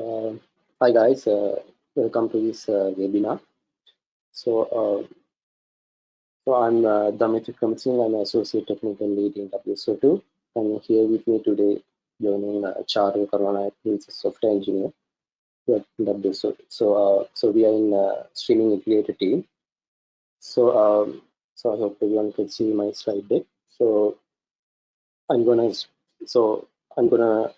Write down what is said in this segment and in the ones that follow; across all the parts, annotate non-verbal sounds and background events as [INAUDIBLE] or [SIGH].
Uh, hi guys, uh, welcome to this uh, webinar. So, uh, so I'm uh, Damit I'm Associate Technical Lead in WSO2, and here with me today joining uh, Charu Karwana, who is a software engineer at WSO2. So, uh, so we are in uh, streaming integrator team. So, um, so I hope everyone can see my slide deck. So, I'm gonna, so I'm gonna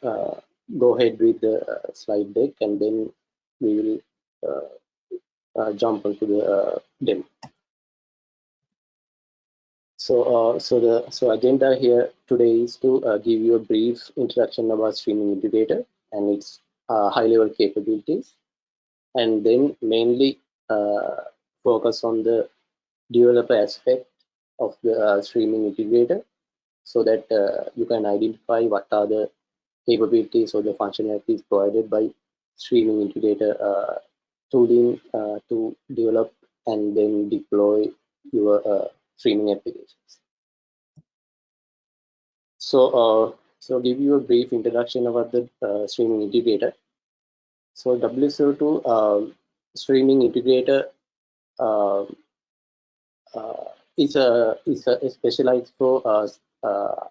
go ahead with the uh, slide deck and then we will uh, uh, jump into the uh, demo. So, uh, so the so agenda here today is to uh, give you a brief introduction about Streaming Integrator and its high-level capabilities, and then mainly focus on the developer aspect of the Streaming Integrator, so that you can identify what are the capabilities or the functionalities provided by streaming integrator uh, tooling uh, to develop and then deploy your uh, streaming applications. So, uh, so give you a brief introduction about the uh, streaming integrator. So WSO2 um, streaming integrator uh, is a is a specialized for uh, uh,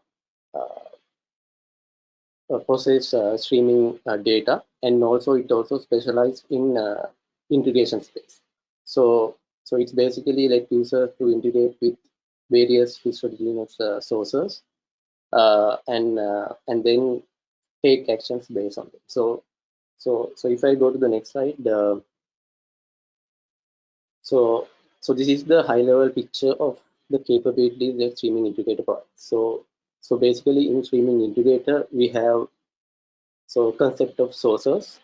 process uh, streaming uh, data and also it also specialized in integration space. So, so it's basically like users to integrate with various heterogeneous sources and and then take actions based on them. So, so so if I go to the next slide, so so this is the high level picture of the capabilities that streaming integrator provides. So so basically in streaming integrator, we have so concept of sources,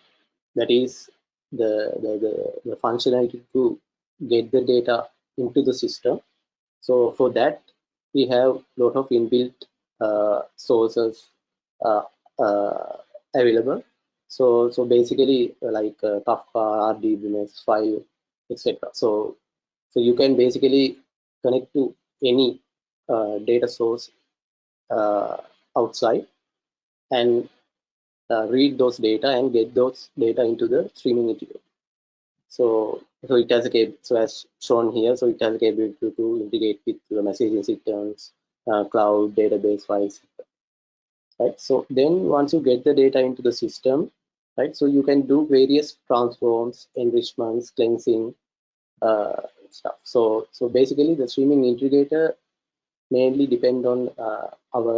that is the, the, the, the functionality to get the data into the system. So for that, we have a lot of inbuilt uh, sources uh, uh, available. So so basically like uh, Kafka, RDBMS file, etc. So so you can basically connect to any uh, data source outside and uh, read those data and get those data into the streaming integrator. So, so it has a so as shown here, so it has a capability to, to integrate with the messaging systems, uh, cloud, database files, right? So then once you get the data into the system, right? So you can do various transforms, enrichments, cleansing, uh, stuff. So, so basically the streaming integrator mainly depend on uh, our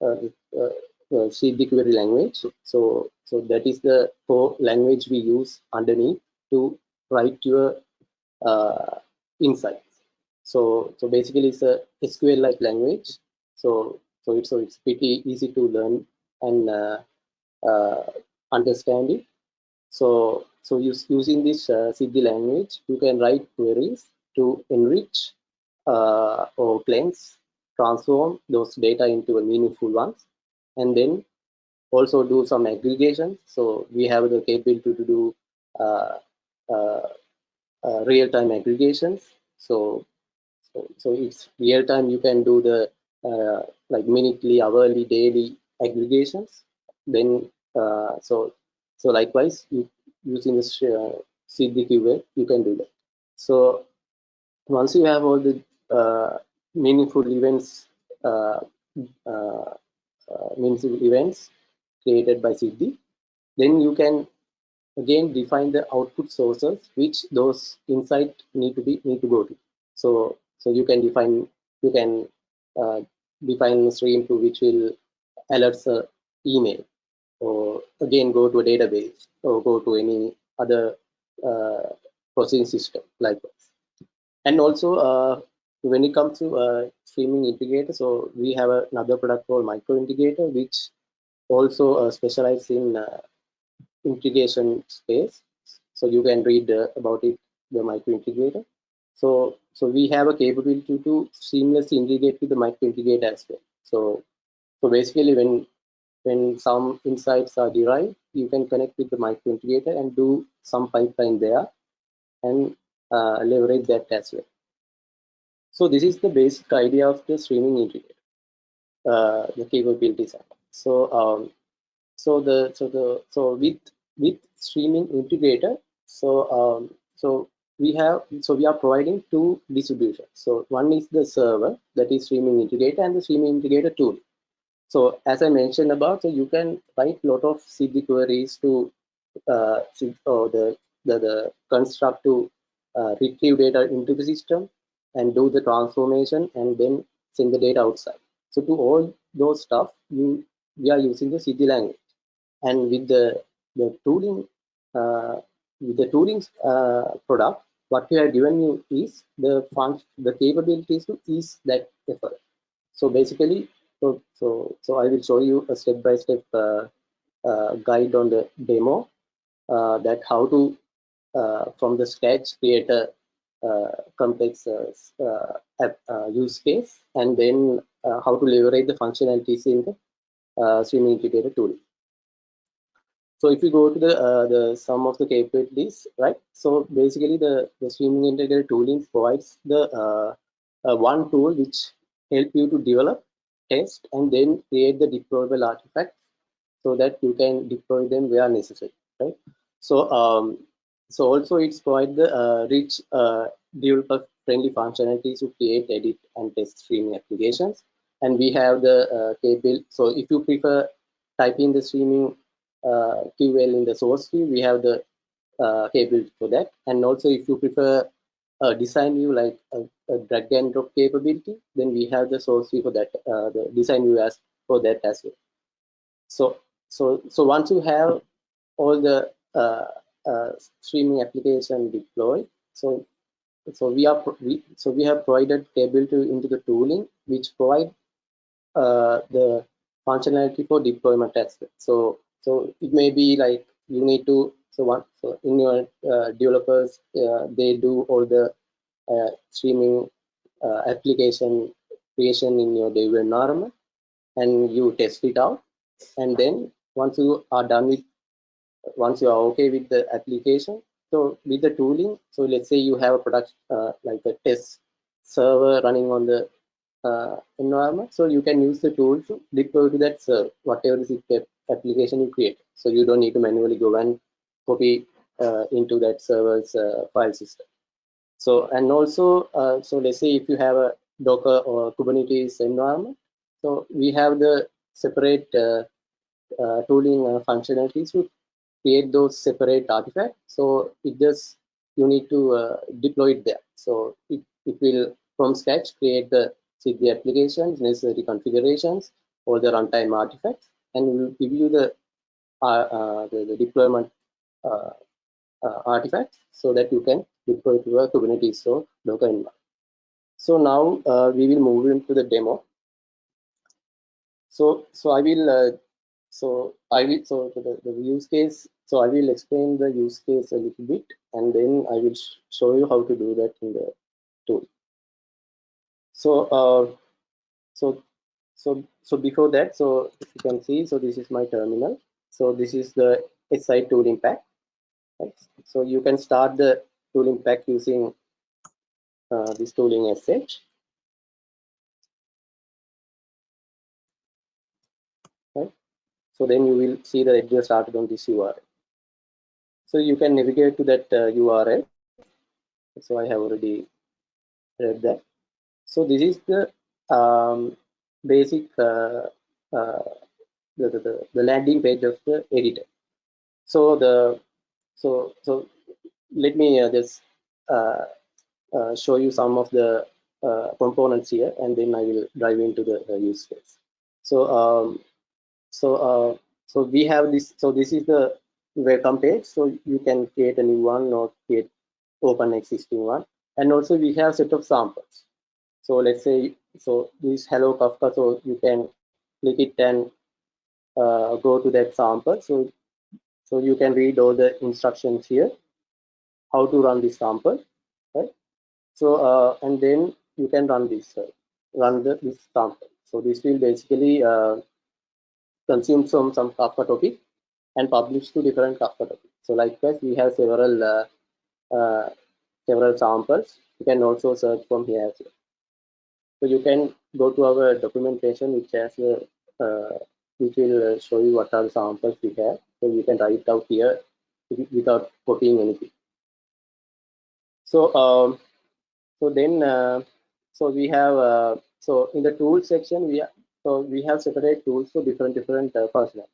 uh, uh, Siddhi query language. So, so that is the core language we use underneath to write your insights. So, so basically it's a SQL-like language. So, so it's so it's pretty easy to learn and uh, uh, understand it. So, so use, using this uh, language, you can write queries to enrich or cleanse transform those data into a meaningful ones and then also do some aggregation. So we have the capability to do uh, uh, uh, real-time aggregations. So, so so it's real-time. You can do the uh, like minutely hourly daily aggregations. Then uh, so so likewise you using this uh, CDQ you can do that. So once you have all the uh, meaningful events uh, uh, uh, meaningful events created by Siddhi, then you can again define the output sources which those insight need to be need to go to. So so you can define you can uh, define a stream to which will alerts a email or again go to a database or go to any other uh, processing system likewise. And also uh, when it comes to uh, streaming integrator, so we have another product called Micro Integrator, which also uh, specializes in uh, integration space. So you can read uh, about it, the Micro Integrator. So, so we have a capability to seamlessly integrate with the Micro Integrator as well. So, so basically, when when some insights are derived, you can connect with the Micro Integrator and do some pipeline there and uh, leverage that as well. So this is the basic idea of the streaming integrator, uh, the capabilities. So um, so the so the so with with streaming integrator, so um, so we have so we are providing two distributions. So one is the server that is streaming integrator and the streaming integrator tool. So as I mentioned about, so you can write a lot of Siddhi queries to uh, or the, the the construct to uh, retrieve data into the system and do the transformation and then send the data outside. So to all those stuff, you we are using the Siddhi language, and with the the tooling uh, with the tooling uh, product, what we have given you is the function, the capabilities to ease that effort. So basically, so so so I will show you a step-by-step -step, uh, guide on the demo uh, that how to uh, from the scratch create a complex app, use case and then how to leverage the functionalities in the streaming integrator tool. So if you go to the uh, the sum of the capabilities, right? So basically, the the streaming integrator tooling provides the uh, uh, one tool which help you to develop, test, and then create the deployable artifacts so that you can deploy them where necessary, right? So um, so also it's provide the uh, rich uh, developer friendly functionalities to create, edit, and test streaming applications. And we have the uh. So if you prefer typing the streaming uh, QL in the source view, we have the uh, for that. And also if you prefer a design view like a, a, drag and drop capability, then we have the source view for that, uh, the design view as for that as well. So, so, so once you have all the uh, uh, streaming application deployed. So, so we are we, so we have provided table to into the tooling which provide uh, the functionality for deployment as well. So, so it may be like you need to so one so in your uh, developers uh, they do all the uh, streaming application creation in your dev environment and you test it out and then once you are done with once you are okay with the application so with the tooling so let's say you have a product uh, like a test server running on the uh, environment so you can use the tool to deploy to that server whatever is the application you create. So you don't need to manually go and copy uh, into that server's uh, file system. So and also uh, so let's say if you have a docker or kubernetes environment so we have the separate uh, tooling functionalities to create those separate artifacts. So it just you need to uh, deploy it there. So it, it will from scratch create the the applications, necessary configurations, all the runtime artifacts, and will give you the uh, uh, the, the, deployment uh, uh, artifacts so that you can deploy to a Kubernetes or Docker environment. So now we will move into the demo. So so I will so I will so the, the use case so I will explain the use case a little bit and then I will sh show you how to do that in the tool. So, uh, so, so, so before that, so if you can see, so this is my terminal. So this is the SI tooling pack. Right? So you can start the tooling pack using uh, this tooling SH. Right? So then you will see the it just started on this URL. So you can navigate to that uh, URL. So I have already read that. So this is the um, basic uh, uh, the, the, the landing page of the editor. So the so so let me uh, just uh, uh, show you some of the components here, and then I will dive into the use case. So um, so so we have this. So this is the welcome page. So you can create a new one or create open existing one. And also we have set of samples. So let's say so this hello kafka. So you can click it and uh, go to that sample. So so you can read all the instructions here how to run this sample right? So uh, and then you can run this uh, run the this sample. So this will basically uh, consume some some kafka topic and publish to different Kafka topics. So likewise, we have several uh, uh, several samples. You can also search from here as well. So you can go to our documentation, which has a uh, which will uh, show you what are the samples we have. So you can write out here without copying anything. So um, so then uh, so we have uh, so in the tools section we so we have separate tools for different different uh.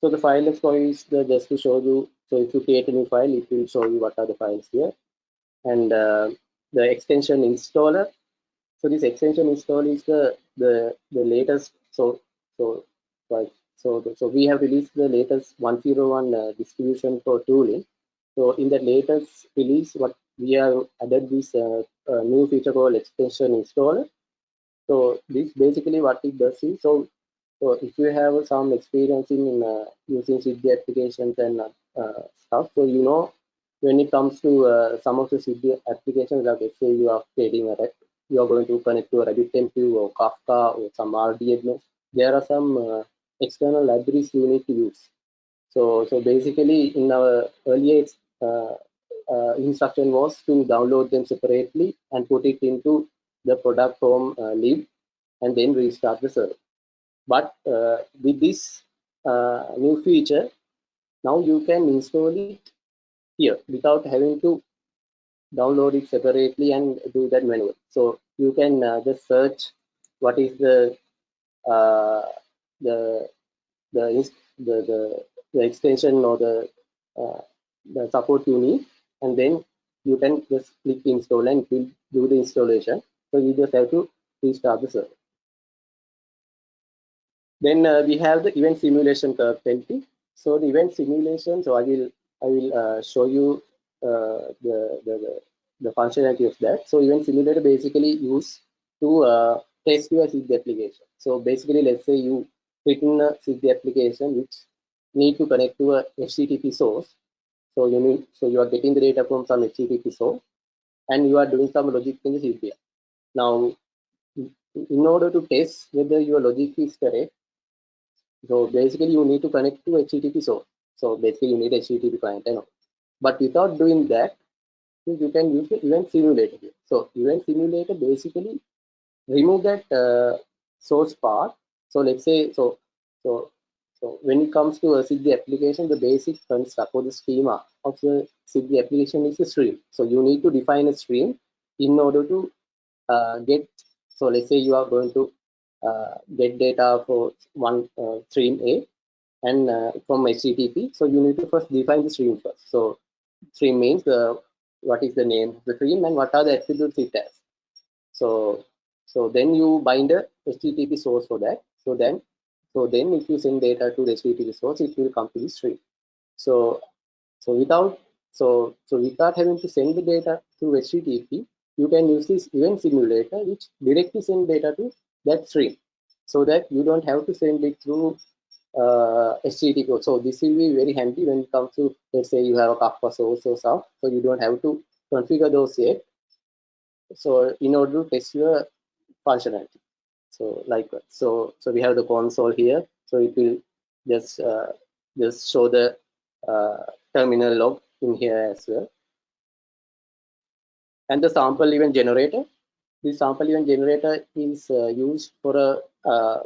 So the file explorer is the, just to show you. So if you create a new file, it will show you what are the files here, and uh, the extension installer. So this extension install is the the the latest. So so right. So so we have released the latest 101 uh, distribution for tooling. So in the latest release, what we have added this uh, uh, new feature called extension installer. So this basically what it does is so so if you have some experience in uh, using Siddhi applications and uh, stuff, so you know when it comes to uh, some of the Siddhi applications, like let's say you are creating a you are going to connect to a RabbitMQ or Kafka or some RDMS, there are some uh, external libraries you need to use. So, so basically in our earlier uh, uh, instruction was to download them separately and put it into the product from uh, lib and then restart the server. But uh, with this uh, new feature, now you can install it here without having to download it separately and do that manually. So you can uh, just search what is the uh, the, the the the the extension or the uh, the support you need, and then you can just click install and do the installation. So you just have to restart the server. Then uh, we have the event simulation curve 20. So the event simulation, so I will I will uh, show you uh, the, the, the, functionality of that. So event simulator basically used to uh, test your Siddhi application. So basically, let's say you written a Siddhi application which need to connect to a HTTP source. So you need so you are getting the data from some HTTP source, and you are doing some logic in the Siddhi. Now, in order to test whether your logic is correct, so basically you need to connect to HTTP source. So basically you need HTTP client and all. But without doing that, you can use the event simulator. So event simulator basically remove that uh, source part. So let's say so so so when it comes to a Siddhi application, the basic construct or the schema of the Siddhi application is a stream. So you need to define a stream in order to uh, get. So let's say you are going to uh, get data for one uh, stream A and uh, from HTTP. So you need to first define the stream first. So stream means the what is the name of the stream and what are the attributes it has. So so then you bind a HTTP source for that. So then so then if you send data to the HTTP source, it will come to the stream. So so without so so without having to send the data to HTTP, you can use this event simulator which directly send data to that stream so that you don't have to send it through uh, HTTP. So this will be very handy when it comes to, let's say you have a Kafka source or stuff, so you don't have to configure those yet. So in order to test your functionality. So like so so we have the console here. So it will just uh, just show the uh, terminal log in here as well. And the sample event generator this sample event generator is uh, used for a uh,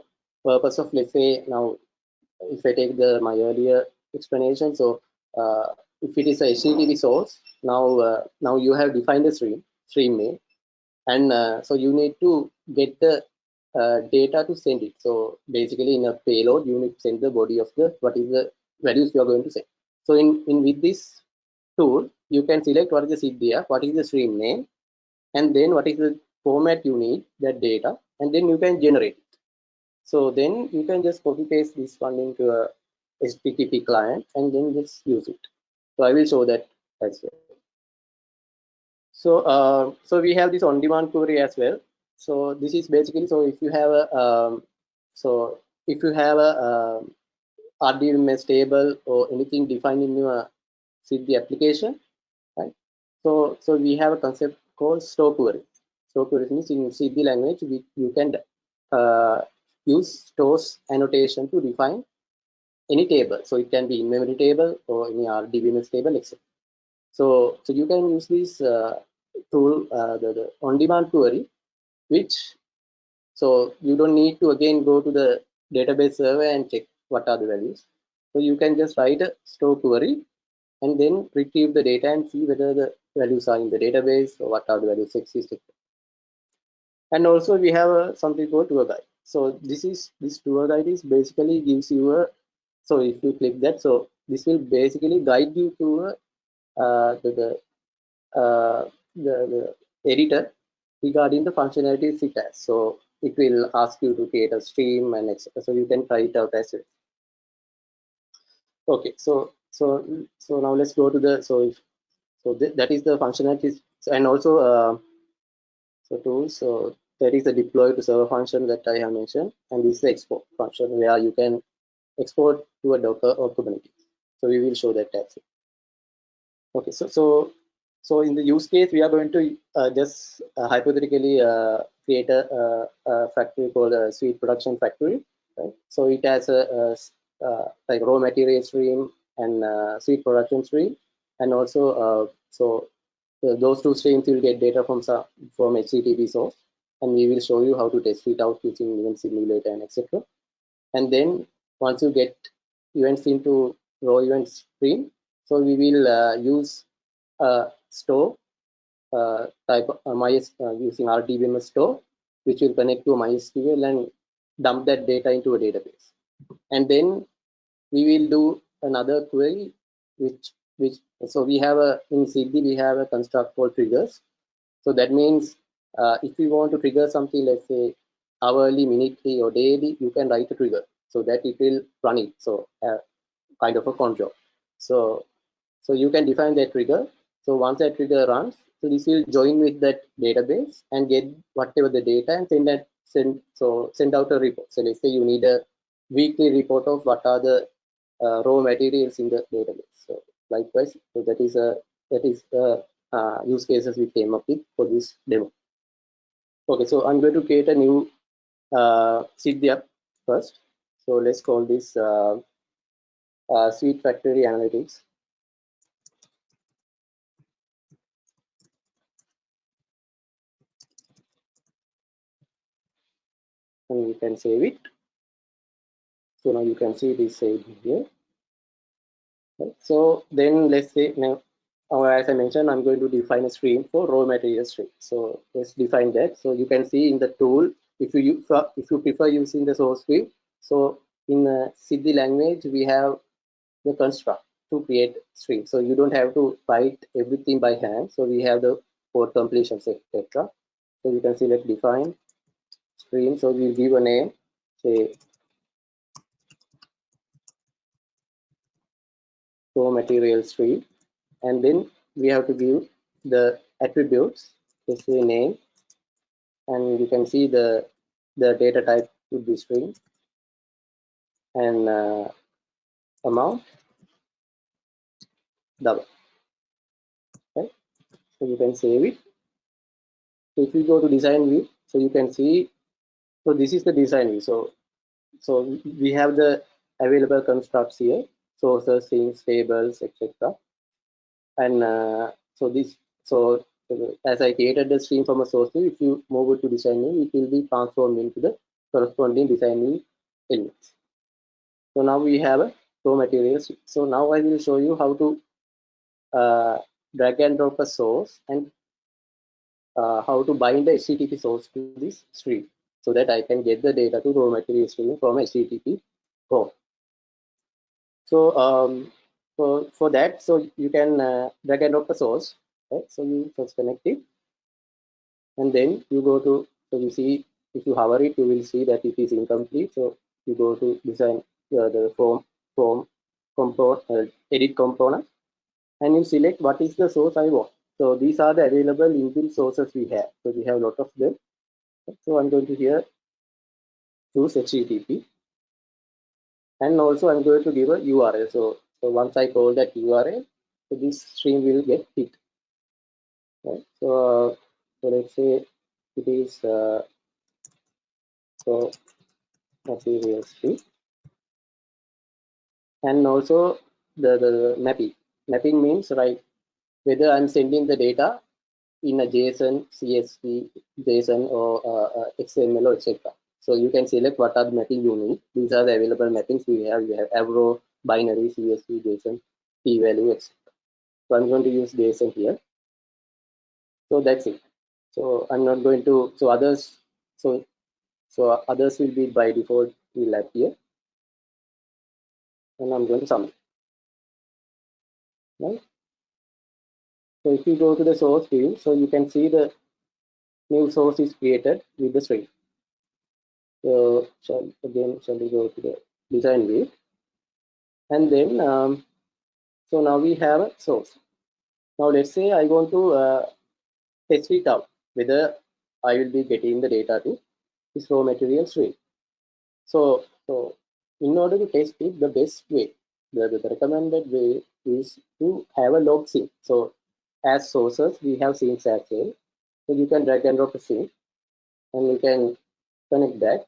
purpose of let's say now if I take the my earlier explanation so uh, if it is a HTTP source now uh, now you have defined the stream stream name and uh, so you need to get the uh, data to send it. So basically in a payload you need to send the body of the what is the values you are going to send. So in in with this tool you can select what is the CDF, what is the stream name and then what is the format you need that data and then you can generate it. So then you can just copy paste this one into a HTTP client and then just use it. So I will show that as well. So uh, so we have this on-demand query as well. So this is basically so if you have a um, so if you have a um, table or anything defined in your Siddhi application? So so we have a concept called store query. Store query means in Siddhi language, we, you can uh, use stores annotation to define any table. So it can be in-memory table or any RDBMS table, etc. So, so you can use this uh, tool, uh, the, the on-demand query, which so you don't need to again go to the database server and check what are the values. So you can just write a store query and then retrieve the data and see whether the values are in the database or what are the values existing. And also we have a, something called tour guide. So this is this tour guide is basically gives you a so if you click that so this will basically guide you to uh, the, the, uh, the, the editor regarding the functionalities it has. So it will ask you to create a stream and etc. So you can try it out as well. Okay, so so so now let's go to the so if, so th that is the functionalities and also uh, so tools. So that is the deploy to server function that I have mentioned, and this is the export function where you can export to a Docker or Kubernetes. So we will show that well. Okay, so so so in the use case, we are going to uh, just uh, hypothetically uh, create a, a, factory called a sweet production factory. Right? So it has a, a like raw material stream and sweet production stream, and also so those two streams will get data from from HTTP source, and we will show you how to test it out using event simulator and etc. And then once you get events into raw event stream, so we will uh, use a store uh, type uh, MyS, uh, using RDBMS store, which will connect to MySQL and dump that data into a database. And then we will do another query, which which so we have a in Siddhi we have a construct called triggers. So that means uh, if you want to trigger something, let's say hourly, minutely, or daily, you can write a trigger so that it will run it. So uh, kind of a job. So so you can define that trigger. So once that trigger runs, so this will join with that database and get whatever the data and send that send so send out a report. So let's say you need a weekly report of what are the uh, raw materials in the database. So likewise, so that is a that is the uh, use cases we came up with for this demo. Okay, so I'm going to create a new uh, Siddhi first. So let's call this uh, uh, Sweet Factory Analytics. And you can save it. So now you can see this saved here. So then let's say now, as I mentioned, I'm going to define a stream for raw material stream. So let's define that. So you can see in the tool, if you if you prefer using the source stream, so in uh, Siddhi language, we have the construct to create string. So you don't have to write everything by hand. So we have the code completion, etc. So you can select define stream. So we'll give a name, say raw material stream, and then we have to give the attributes, let's say name, and you can see the the data type would be string. And uh, amount. Double. Right so you can save it. So if you go to design view so you can see so this is the design view. So so we have the available constructs here sources things tables etc and uh, so this so as i created the stream from a source if you move it to design view it will be transformed into the corresponding design view elements so now we have a raw materials. So now I will show you how to uh, drag and drop a source and uh, how to bind the HTTP source to this stream so that I can get the data to raw material stream from HTTP core. So um, for, for that, so you can uh, drag and drop a source, right? So you first connect it and then you go to, so you see, if you hover it, you will see that it is incomplete. So you go to design uh, the form, from component uh, edit component and you select what is the source I want. So these are the available inbuilt sources we have. So we have a lot of them. So I'm going to here choose HTTP and also I'm going to give a URL. So, so once I call that URL, so this stream will get hit. Right. So, uh, so let's say it is uh, so material stream and also the, the mapping. Mapping means right whether I'm sending the data in a JSON, CSV, JSON or uh, uh XML or etc. So you can select what are the mapping you need. These are the available mappings we have. We have Avro, binary, CSV, JSON, key-value, etc. So I'm going to use JSON here. So that's it. So I'm not going to, so others, so so others will be by default will appear. And I'm going to submit. Right? So if you go to the source view, so you can see the new source is created with the string. So shall, again, shall we go to the design view? And then, um, so now we have a source. Now let's say I want to uh, test it out, whether I will be getting the data to this raw material stream. So, so in order to test it, the best way, the, the recommended way is to have a log sink. So as sources, we have sinks as well. So you can drag and drop a sink and you can connect that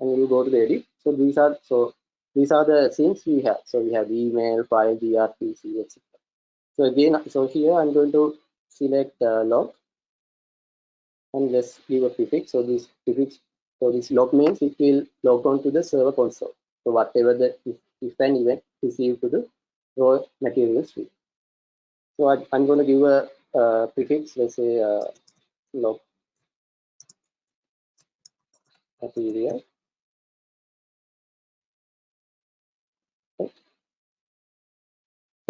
and you go to the edit. So these are so these are the sinks we have. So we have email, file, gRPC, etc. So again, so here I'm going to select uh, log and let's give a prefix. So this prefix, so this log means it will log on to the server console. So whatever the if, if an event received to the raw material stream. So I, am going to give a, a prefix, let's say uh, log material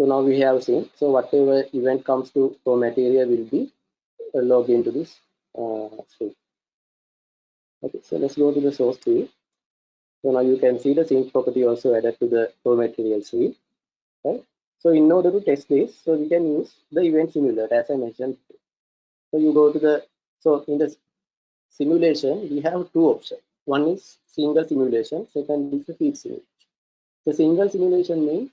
So now we have seen, so whatever event comes to raw material will be uh, logged into this uh, stream. Okay, so let's go to the source tree. So now you can see the sink property also added to the raw material stream. Right? So in order to test this, so we can use the event simulator as I mentioned. So you go to the, so in the simulation, we have two options. One is single simulation, second is the feed simulation. The single simulation means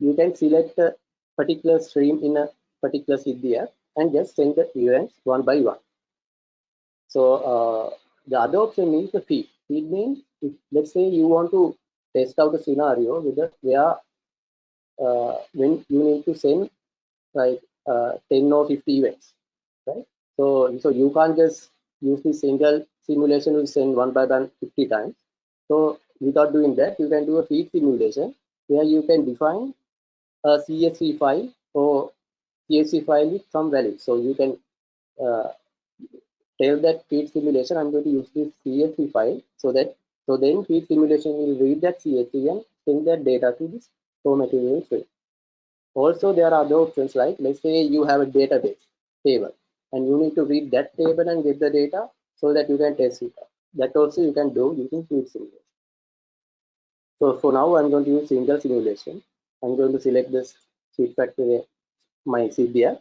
you can select a particular stream in a particular CDF and just send the events one by one. So uh, the other option is the feed. Feed means if, let's say you want to test out a scenario with a, where uh, when you need to send like uh, 10 or 50 events, right? So so you can't just use the single simulation to send one by one 50 times. So without doing that, you can do a feed simulation where you can define a CSV file or CSV file with some value. So you can uh, tell that feed simulation, I'm going to use this CSV file so that so then feed simulation will read that CSV and send that data to this raw material stream. Also, there are other options like let's say you have a database table and you need to read that table and get the data so that you can test it. That also you can do using feed simulation. So for now, I'm going to use single simulation. I'm going to select this sheet factory, my CDF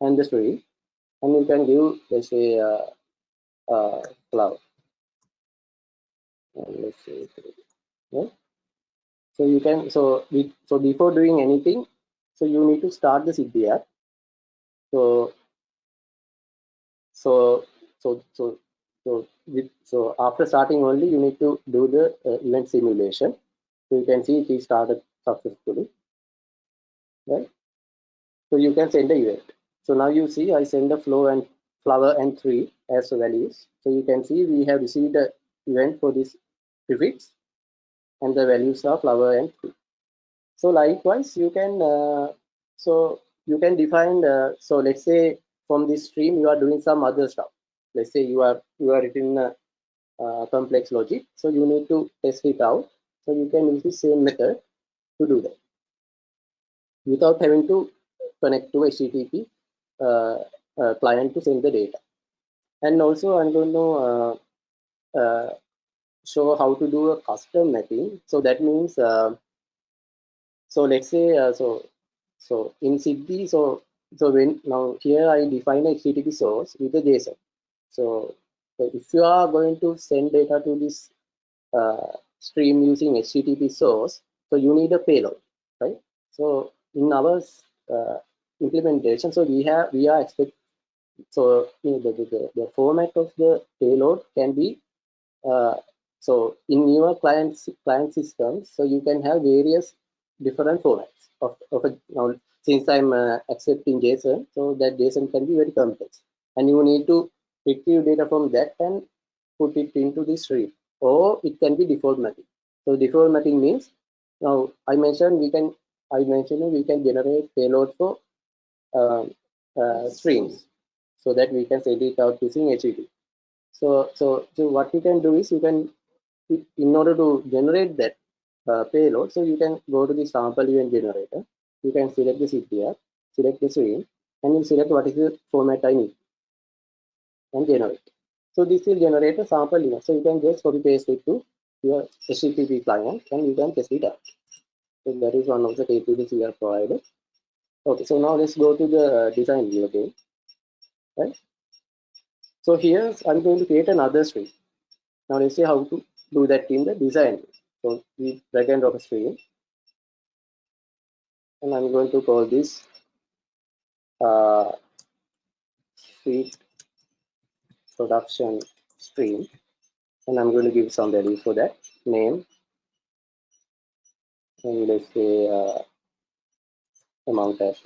and the story. And you can give, let's say, uh, uh, cloud. And let's say, yeah. So you can, so, we, so before doing anything, so you need to start the CDF. So, so, so, so, so, with, so after starting only, you need to do the uh, event simulation. So you can see it is started successfully right? So you can send a event. So now you see i send the flow and flower and tree as values. So you can see we have received the event for this prefix and the values are flower and tree. So likewise you can uh, so you can define uh, so let's say from this stream you are doing some other stuff. Let's say you are you are written a, uh, complex logic. So you need to test it out. So you can use the same method to do that without having to connect to HTTP uh, uh, client to send the data. And also I'm going to uh, uh, show how to do a custom mapping. So that means, uh, so let's say, so so in Siddhi, so so when now here I define a HTTP source with a JSON. So, so if you are going to send data to this stream using HTTP source, so you need a payload, right? So in our uh, implementation, so we have we are expect so you know, the, the, the format of the payload can be uh, so in your client client systems, so you can have various different formats of, of a, now since I'm uh, accepting JSON, so that JSON can be very complex, and you need to retrieve data from that and put it into this stream. or it can be default mapping. So default mapping means now I mentioned we can I mentioned we can generate payload for um, uh, streams so that we can send it out using HTTP. So so so what you can do is you can in order to generate that uh, payload, so you can go to the sample event generator. You can select the CPR, select the stream, and you select what is the format I need and generate. So this will generate a sample event. So you can just copy paste it to your HTTP client and you can it out. So that is one of the capabilities we are provided. Okay, so now let's go to the design view again. Right. So here I'm going to create another stream. Now let's see how to do that in the design. So we drag and drop a stream. And I'm going to call this uh, feed production stream. And I'm going to give some value for that name. And let's say uh, amount as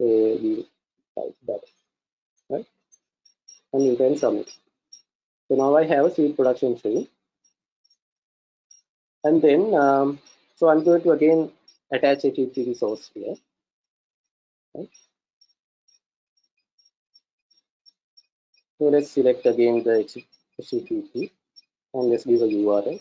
well. Type that, right? And you can submit. So now I have a seed production stream. And then, um, so I'm going to again attach a HTTP resource here. Right? So let's select again the HTTP and let's give a URL.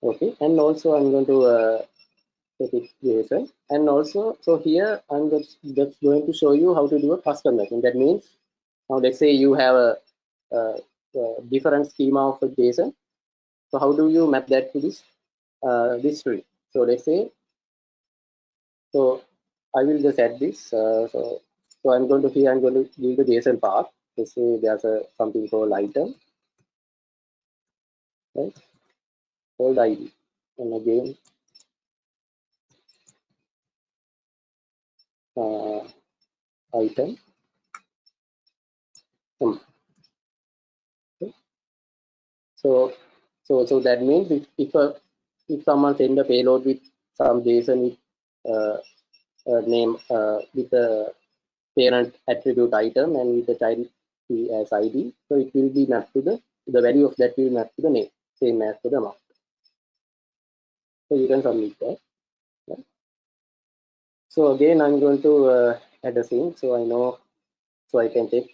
Okay, and also I'm going to uh, take it JSON. And also, so here I'm just, going to show you how to do a custom mapping. That means, now let's say you have a, a, a different schema of a JSON. So how do you map that to this uh, this tree? So let's say, so I will just add this. Uh, so so I'm going to here I'm going to give the JSON path. Let's say there's a something called item, right? Called ID, and again uh, item. Hmm. Okay. So so so that means if if a if someone send a payload with some JSON with uh, uh, name uh, with a parent attribute item and with the child as ID, so it will be mapped to the the value of that will map to the name, same as to the amount. So you can submit that. So again, I'm going to uh, add a thing, so I know, so I can check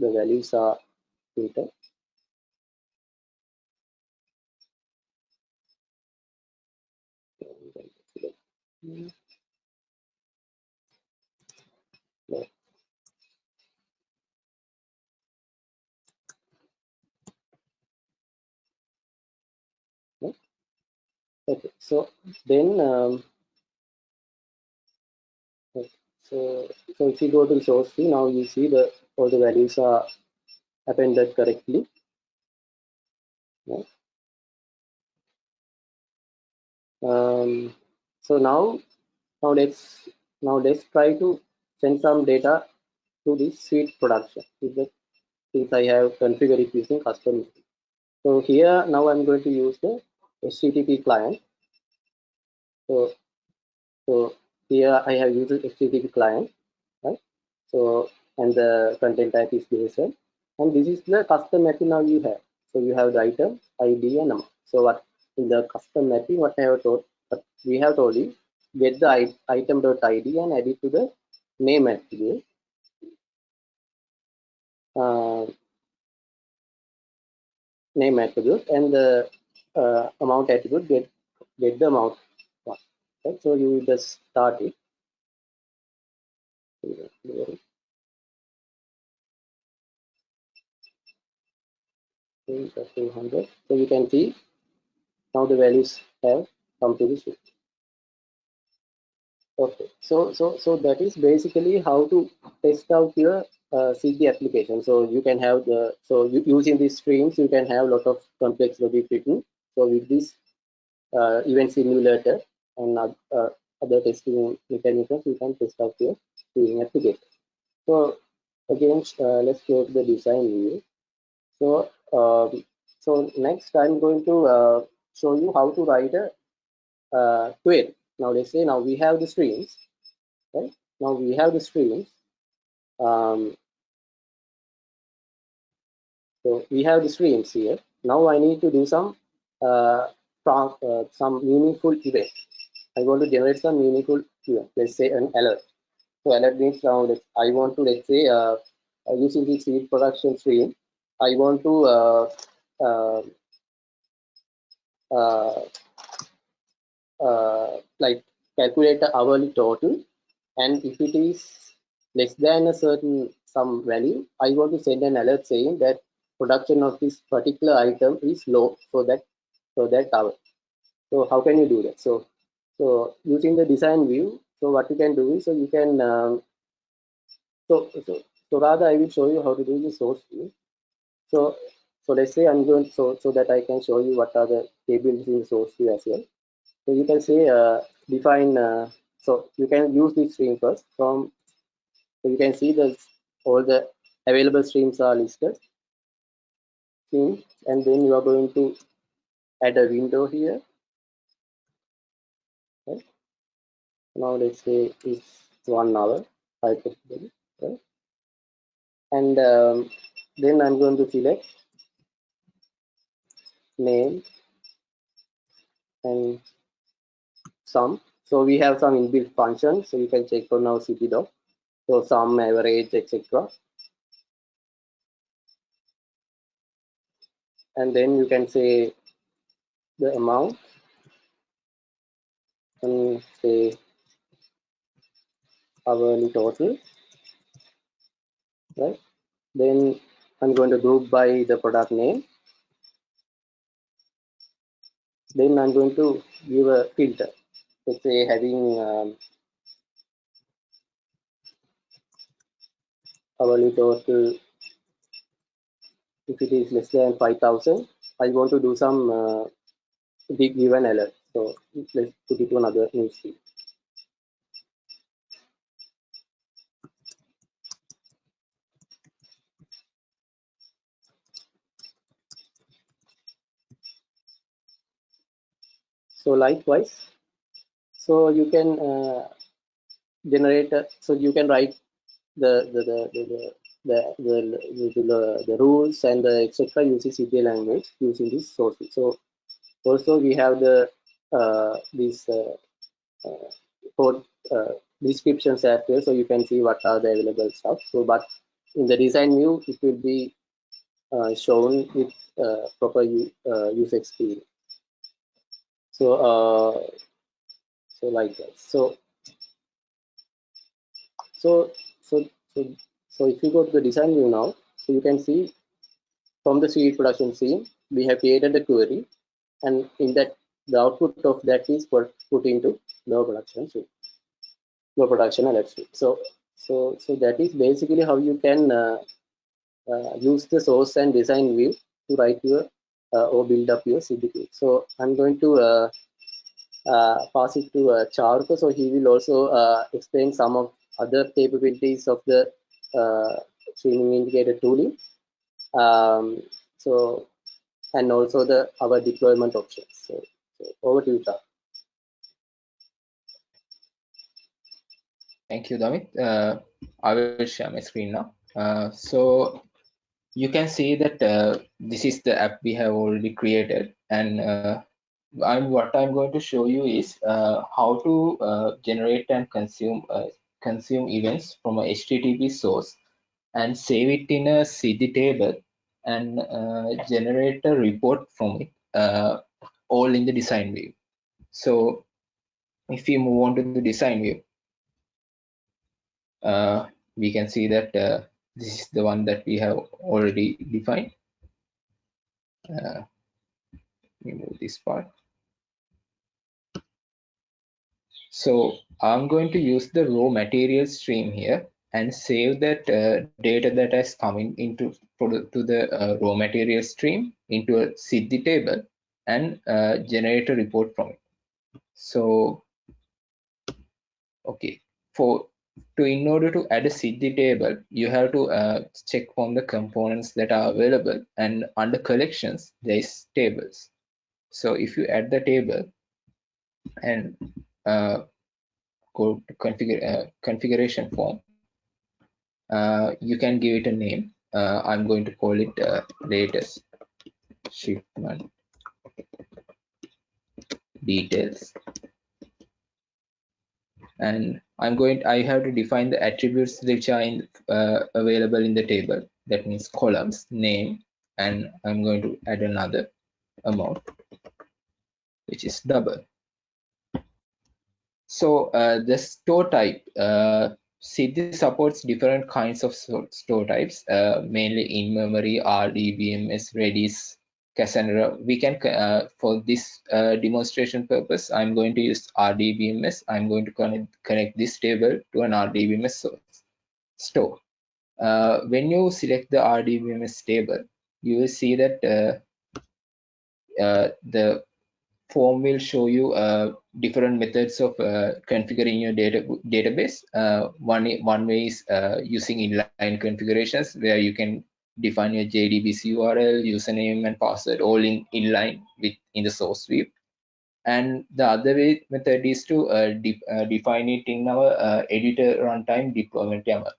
the values are filtered. Okay, so then, um, so so if you go to source tree, now you see the all the values are appended correctly. Yeah. Um, so now now let's now let's try to send some data to this sweet production since I have configured it using custom. So here now I'm going to use the HTTP client. So so here I have used HTTP client, right? So and the content type is JSON, and this is the custom mapping now you have. So you have the item, ID, and amount. So what in the custom mapping, what I have told, what we have told you, get the item.id and add it to the name attribute. Uh, name attribute and the uh, amount attribute get get the amount one. So you just start it. So you can see now the values have come to this. Okay, so so so that is basically how to test out your uh, application. So you can have the so you, using these streams you can have a lot of complex logic written. So with this uh, event simulator and uh, other testing mechanisms, you can test out your streaming application. So again, uh, let's go to the design view. So um, so next I'm going to uh, show you how to write a uh. Now let's say now we have the streams, right? Now we have the streams. Um, so we have the streams here. Now I need to do some uh, uh, some meaningful event. I want to generate some meaningful event. Let's say an alert. So alert means now let I want to let's say uh, using the seed production stream, I want to uh, uh, uh, uh, like calculate the hourly total and if it is less than a certain some value i want to send an alert saying that production of this particular item is low for that for that hour. So how can you do that? So so using the design view so what you can do is so you can um, so so so rather i will show you how to do the source view. So so let's say i'm going so so that i can show you what are the tables in the source view as well so you can see uh, define, uh, so you can use this stream first from, so you can see that all the available streams are listed. Streams, and then you are going to add a window here. Okay. Now let's say it's one hour hypothetically, right? And um, then I'm going to select name and sum. So we have some inbuilt functions. So you can check for now CP So sum, average, etc. And then you can say the amount and say hourly total, right? Then I'm going to group by the product name. Then I'm going to give a filter let's say having um, hourly total if it is less than 5000 i want to do some uh, big given alert. So let's put it to another newsfeed so likewise so you can uh, generate so you can write the the the the, the, the, the, the, rules and the etc using Siddhi language using this source so also we have the uh, these uh, uh, code uh, descriptions well so you can see what are the available stuff so but in the design view it will be uh, shown with uh, proper uh, user experience so uh, so like that so so so so so if you go to the design view now so you can see from the sweet production scene we have created the query and in that the output of that is put, put into the production suite no production alert suite so so so that is basically how you can uh, uh, use the source and design view to write your uh, or build up your CDP. So I'm going to uh, pass it to uh, so he will also uh, explain some of other capabilities of the uh, streaming integrator tooling. Um, so, and also the our deployment options. So, so over to you, Charko. Thank you, Damit. Uh, I will share my screen now. So you can see that this is the app we have already created and I'm what I'm going to show you is uh, how to uh, generate and consume uh, consume events from a HTTP source and save it in a Siddhi table and uh, generate a report from it uh, all in the design view. So if we move on to the design view, uh, we can see that this is the one that we have already defined. remove this part So I'm going to use the raw material stream here and save that uh, data that has coming into to the uh, raw material stream into a Siddhi table and uh, generate a report from it. So, okay, for to in order to add a Siddhi table, you have to uh, check on the components that are available and under collections, there is tables. So if you add the table and uh, go configure, uh, configuration form, uh, you can give it a name. Uh, I'm going to call it uh, latest shipment details. And I'm going, I have to define the attributes which are in, available in the table. That means columns, name, and I'm going to add another amount, which is double. So uh, the store type, uh, supports different kinds of store types, uh, mainly in memory, RDBMS, Redis, Cassandra. We can, uh, for this uh, demonstration purpose, I'm going to use RDBMS. I'm going to connect, connect this table to an RDBMS store. Uh, when you select the RDBMS table, you will see that the form will show you uh, different methods of uh, configuring your data database. Uh, one one way is uh, using inline configurations where you can define your JDBC URL, username, and password all in inline with in the source view. And the other way method is to uh, de uh, define it in our editor runtime deployment YAML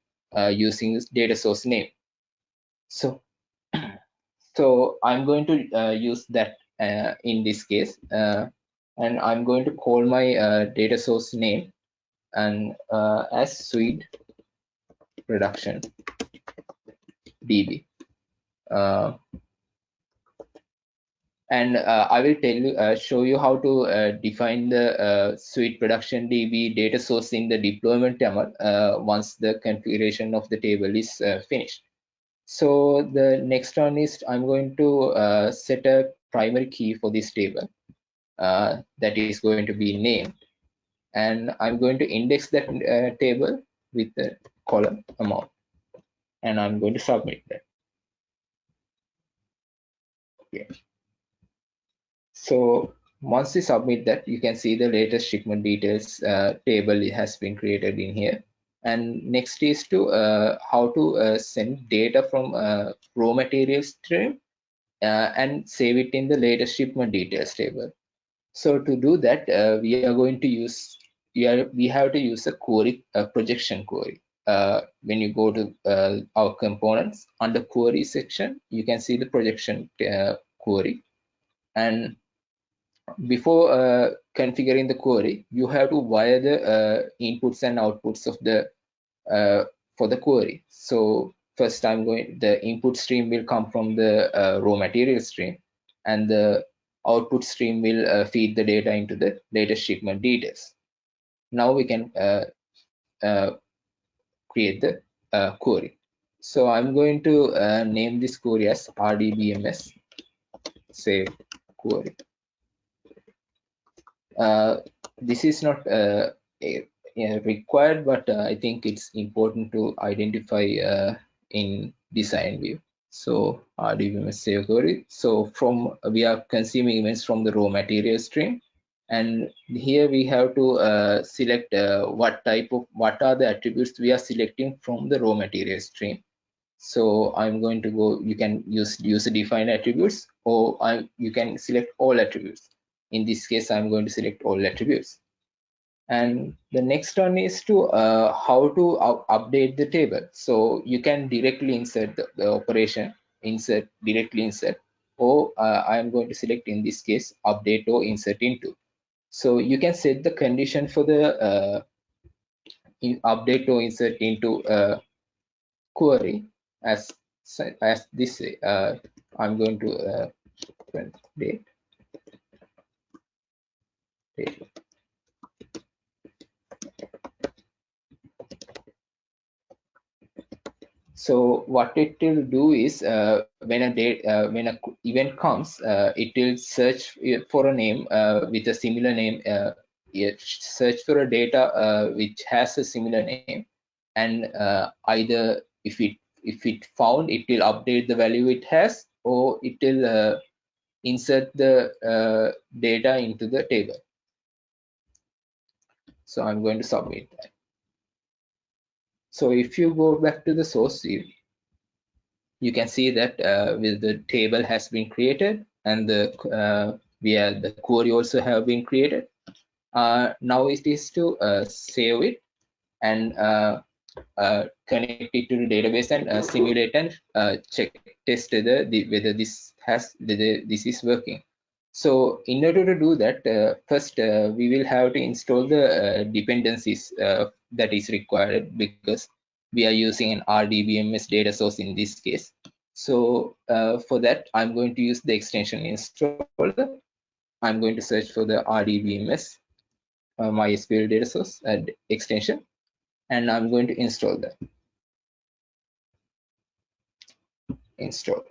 using this data source name. So, [CLEARS THROAT] so I'm going to use that uh, in this case uh, and I'm going to call my uh, data source name and as sweet production db. Uh, and uh, I will tell you uh, show you how to define the sweet production db data source in the deployment YAML once the configuration of the table is finished so the next one is I'm going to set a primary key for this table uh, that is going to be named and I'm going to index that uh, table with the column amount and I'm going to submit that. Okay. So once you submit that, you can see the latest shipment details uh, table has been created in here. And next is to uh, how to uh, send data from uh, raw material stream uh, and save it in the latest shipment details table. So to do that, uh, we are going to use we are we have to use a query a projection query. Uh, when you go to our components under query section, you can see the projection query. And before uh, configuring the query, you have to wire the inputs and outputs of the for the query. So first I'm going, the input stream will come from the uh, raw material stream and the output stream will uh, feed the data into the data shipment details. Now we can uh, uh create the uh, query. So I'm going to uh, name this query as RDBMS save query. This is not a required, but I think it's important to identify in design view. So RDBMS save query. So from we are consuming events from the raw material stream, and here we have to uh, select uh, what type of what are the attributes we are selecting from the raw material stream. So I'm going to go. You can use user defined attributes, or I, you can select all attributes. In this case, I'm going to select all attributes. And the next one is to uh, how to update the table. So you can directly insert the, the operation insert directly insert or uh, i am going to select in this case update or insert into. So you can set the condition for the uh, in update or insert into a query as as this uh, i'm going to uh, date, so what it will do is uh, when a date uh, when a event comes uh, it will search for a name uh, with a similar name uh, search for a data uh, which has a similar name. And either if it if it found it will update the value it has or it will insert the data into the table so i'm going to submit that so if you go back to the source view, you can see that uh, with the table has been created and the uh, where the query also have been created. Uh, now it is to uh, save it and uh, uh, connect it to the database and uh, simulate and check test the, whether this has whether this is working. So in order to do that, uh, first uh, we will have to install the uh, dependencies that is required because we are using an RDBMS data source in this case. So for that, I'm going to use the extension installer. I'm going to search for the RDBMS uh, MySQL data source and extension and I'm going to install that. Install.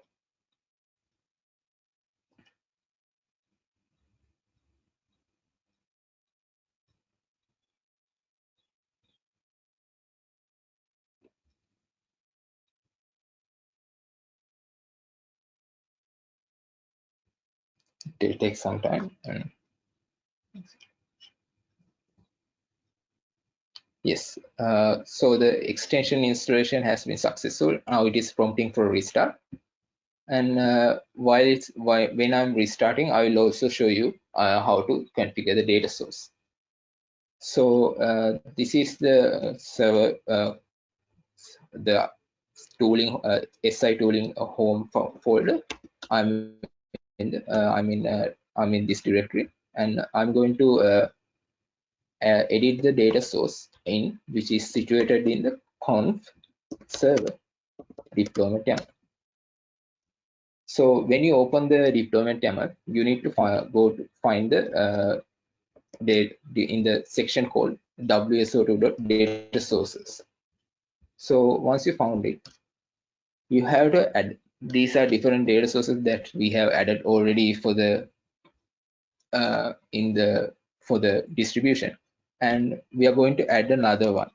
Will take some time and Yes, uh, so the extension installation has been successful. Now it is prompting for restart. And uh, while it's while, when I'm restarting, I will also show you uh, how to configure the data source. So uh, this is the server, uh, the tooling, uh, SI tooling home folder. I'm in, the, I'm in, I'm in this directory, and I'm going to uh, edit the data source in which is situated in the conf server deployment YAML. So when you open the deployment YAML, you need to find, go to find the, uh, the, in the section called wso2.data sources. So once you found it, you have to add. These are different data sources that we have added already for the uh, in the for the distribution and we are going to add another one.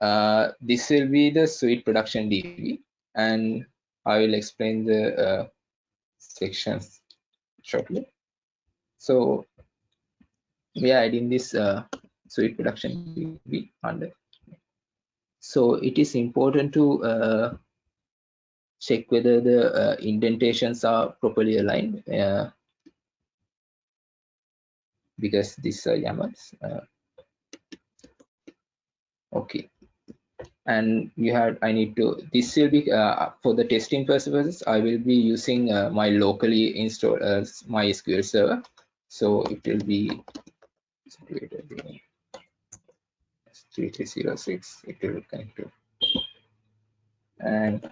Uh, this will be the sweet production DB and I will explain the uh, sections shortly. So we are adding this uh, sweet production DB under. So it is important to uh, check whether the uh, indentations are properly aligned. Uh, because these are YAMLs. Uh, okay, and you have I need to this will be uh, for the testing purposes. I will be using uh, my locally installed uh, MySQL server, so it will be situated in 3306. It will connect to and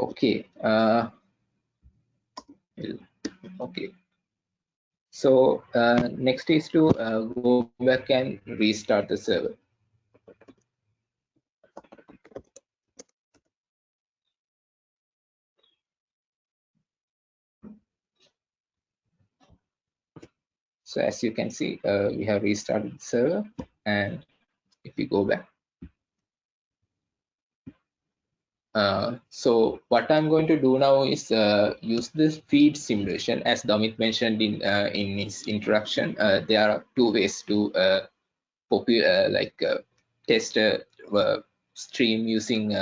okay uh, okay. So uh, next is to uh, go back and restart the server. So as you can see uh, we have restarted the server and if we go back Uh, so what I'm going to do now is uh, use this feed simulation as Damit mentioned in uh, in his introduction. Uh, there are two ways to uh, popular like test a stream using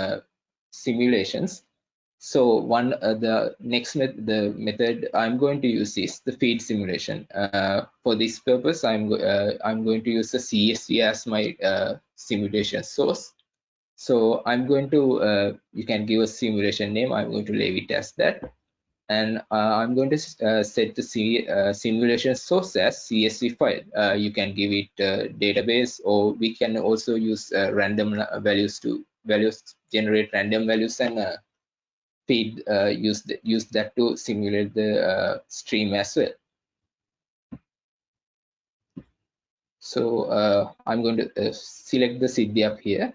simulations. So one the next met the method I'm going to use is the feed simulation. for this purpose, I'm I'm going to use the CSV as my simulation source so I'm going to, uh, you can give a simulation name. I'm going to leave it as that. And uh, I'm going to uh, set the C, uh, simulation source as CSV file. Uh, you can give it database or we can also use uh, random values to values, generate random values and feed, use, the, use that to simulate the stream as well. So I'm going to select the Siddhi app here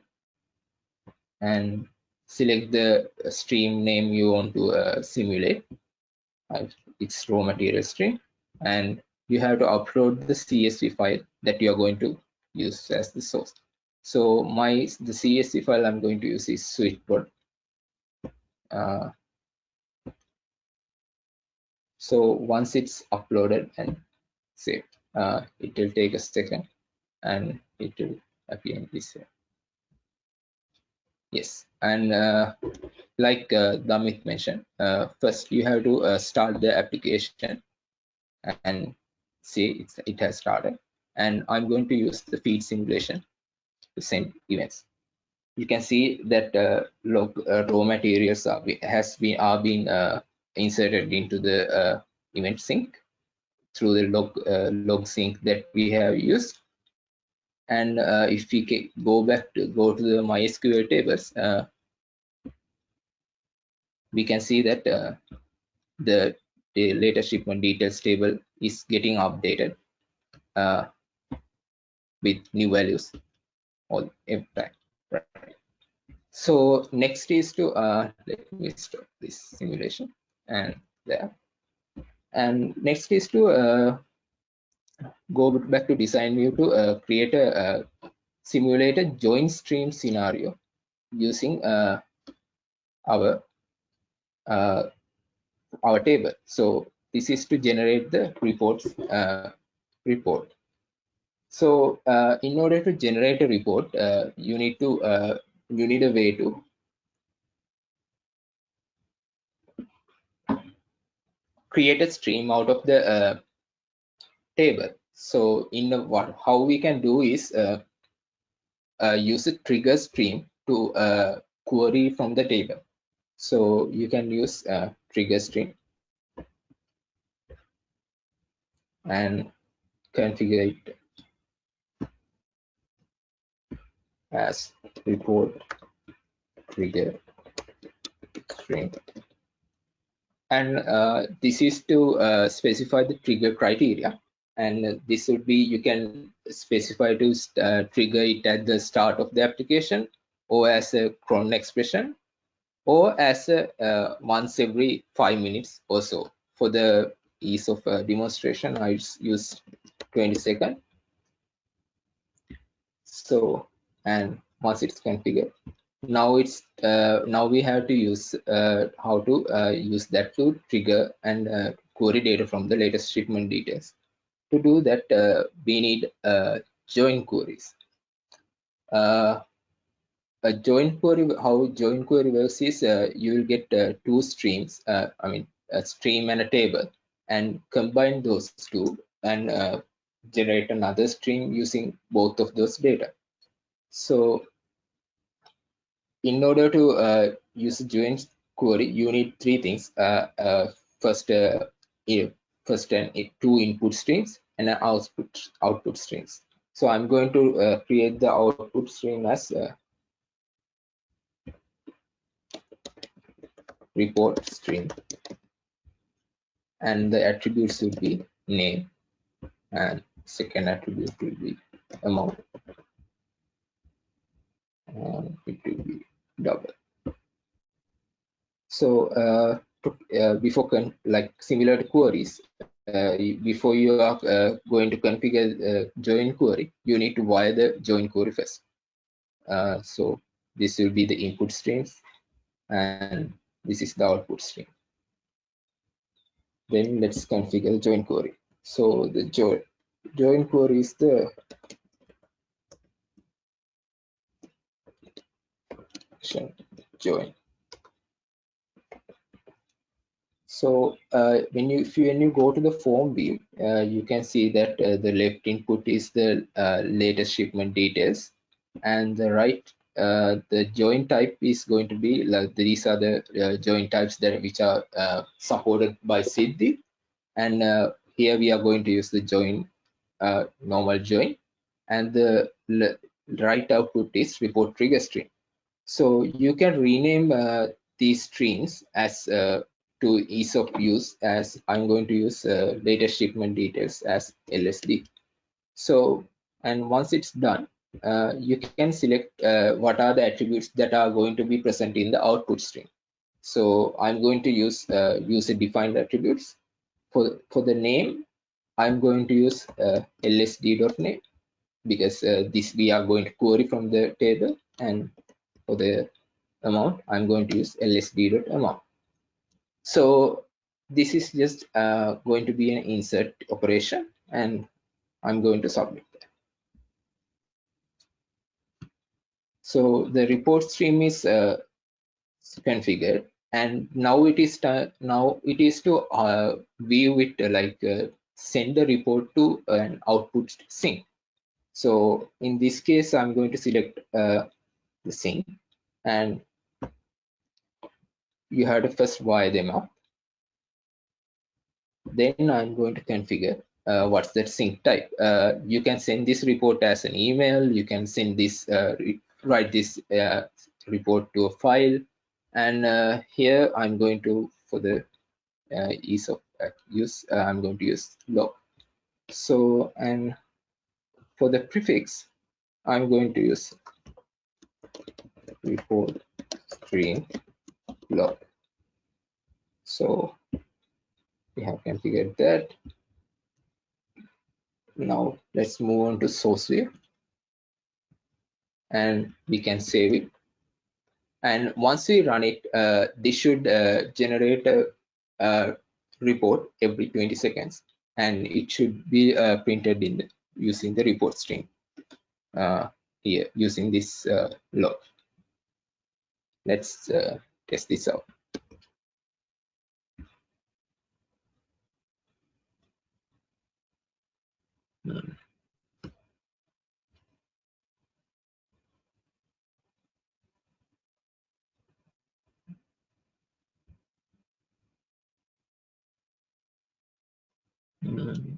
and select the stream name you want to uh, simulate. It's raw material stream and you have to upload the CSV file that you are going to use as the source. So my the CSV file I'm going to use is switchboard. Uh, so once it's uploaded and saved, uh, it will take a second and it will appear in this way. Yes, and uh, like uh, Damit mentioned, uh, first you have to uh, start the application and see it has started. And I'm going to use the feed simulation to send events. You can see that uh, log uh, raw materials are has been are being uh, inserted into the event sink through the log log sink that we have used. And uh, if we go back to go to the MySQL tables, we can see that the, the latest shipment details table is getting updated uh, with new values all time. Right. So next is to uh, let me stop this simulation and there. And next is to uh, go back to design view to uh, create a, a simulated join stream scenario using uh, our uh, our table. So this is to generate the reports uh, report. So uh, in order to generate a report, uh, you need to you need a way to create a stream out of the table. So in the what how we can do is uh, uh, use a trigger stream to query from the table. So you can use a trigger stream and configure it as report trigger string and uh, this is to uh, specify the trigger criteria and this would be you can specify to uh, trigger it at the start of the application or as a cron expression or as a uh, once every five minutes or so. For the ease of uh, demonstration I use 20 second so and once it's configured now it's uh, now we have to use uh, how to uh, use that to trigger and query data from the latest shipment details to do that uh, we need uh, join queries a join query how join query works is you will get two streams i mean a stream and a table and combine those two and uh, generate another stream using both of those data. So in order to uh, use a join query, you need three things. Uh, uh first, uh, first and two input streams and an output output streams. So I'm going to uh, create the output stream as report stream and the attributes will be name and second attribute will be amount. And it will be double. So uh, uh, before like similar to queries uh, before you are uh, going to configure uh, join query you need to wire the join query first uh, so this will be the input streams and this is the output stream then let's configure the join query. So the join join query is the join. So uh, when you if you when you go to the form view, uh, you can see that uh, the left input is the uh, latest shipment details, and the right uh, the join type is going to be like these are the uh, join types that which are uh, supported by Siddhi and uh, here we are going to use the join uh, normal join. And the right output is report trigger stream so you can rename uh, these streams as to ease of use as I'm going to use data shipment details as LSD so and once it's done uh, you can select uh, what are the attributes that are going to be present in the output stream. So I'm going to use uh, user defined attributes. For, for the name, I'm going to use uh, lsd.name because uh, this we are going to query from the table and for the amount, I'm going to use lsd.amount. So this is just uh, going to be an insert operation and I'm going to submit. That. So the report stream is uh, configured and now it is now it is to uh, view it like uh, send the report to an output sink. So in this case, I'm going to select uh, the sink and you have to first wire them up. Then I'm going to configure uh, what's that sink type. Uh, you can send this report as an email. You can send this, uh, write this uh, report to a file. And uh, here I'm going to, for the uh, ease of use, I'm going to use log. So, and for the prefix, I'm going to use report stream So we have configured that. Now let's move on to source view and we can save it. And once we run it, uh, this should uh, generate a, a, report every 20 seconds and it should be uh, printed in the, using the report string uh, here using this uh, log. Let's uh, test this out. Hmm.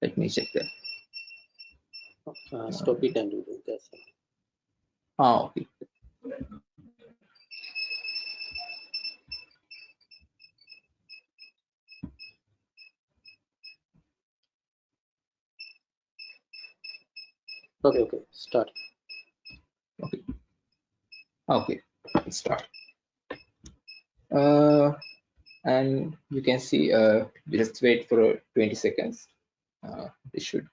Let me check that. Uh, stop it and do this. Ah, okay. Okay, okay, start. Okay. Okay, start. Uh, and you can see, uh, just wait for 20 seconds. Uh, this should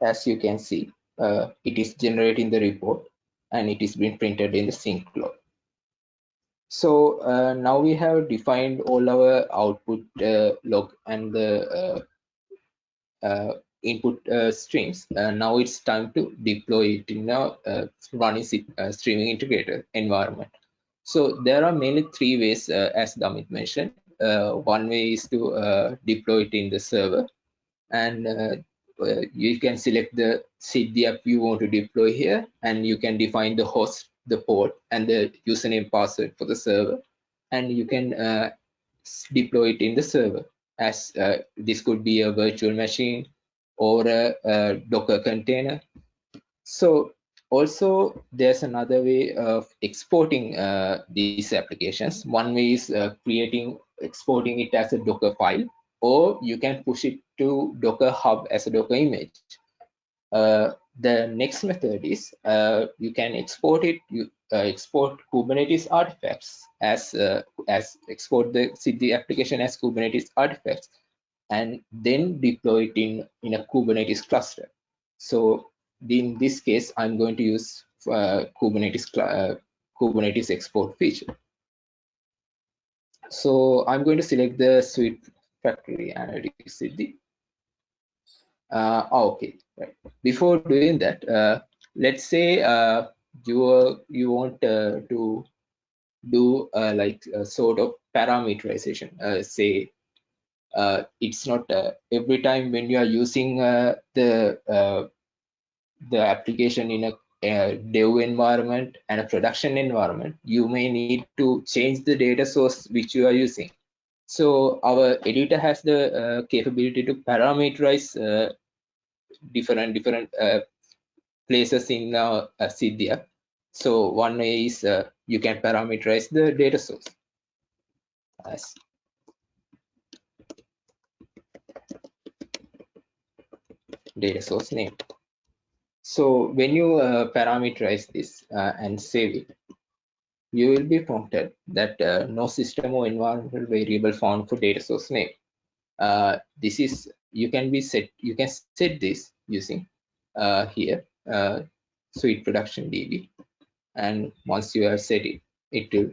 as you can see, uh, it is generating the report and it is being printed in the sink log. So uh, now we have defined all our output uh, log and the uh, uh, input uh, streams. now it's time to deploy it in a running streaming integrator environment. So there are mainly three ways, as Damit mentioned. one way is to deploy it in the server and you can select the Siddhi app you want to deploy here and you can define the host, the port and the username password for the server and you can uh, deploy it in the server as uh, this could be a virtual machine or a, a Docker container. So also there's another way of exporting uh, these applications. One way is uh, creating, exporting it as a Docker file or you can push it to Docker Hub as a Docker image. Uh, the next method is uh, you can export it, you uh, export Kubernetes artifacts as uh, as export the Siddhi application as Kubernetes artifacts, and then deploy it in in a Kubernetes cluster. So in this case, I'm going to use uh, Kubernetes Kubernetes export feature. So I'm going to select the sweet factory analytics Siddhi. Uh, oh, okay, right. Before doing that, uh, let's say uh, you you want uh, to do uh, like a sort of parameterization. Uh, say uh, it's not every time when you are using the the application in a, a dev environment and a production environment, you may need to change the data source which you are using. So our editor has the uh, capability to parameterize uh, different different uh, places in uh, Siddhi So one way is uh, you can parameterize the data source as data source name. So when you uh, parameterize this uh, and save it, you will be prompted that uh, no system or environmental variable found for data source name. Uh, this is you can be set you can set this using uh, here uh, sweet production db and once you have set it it will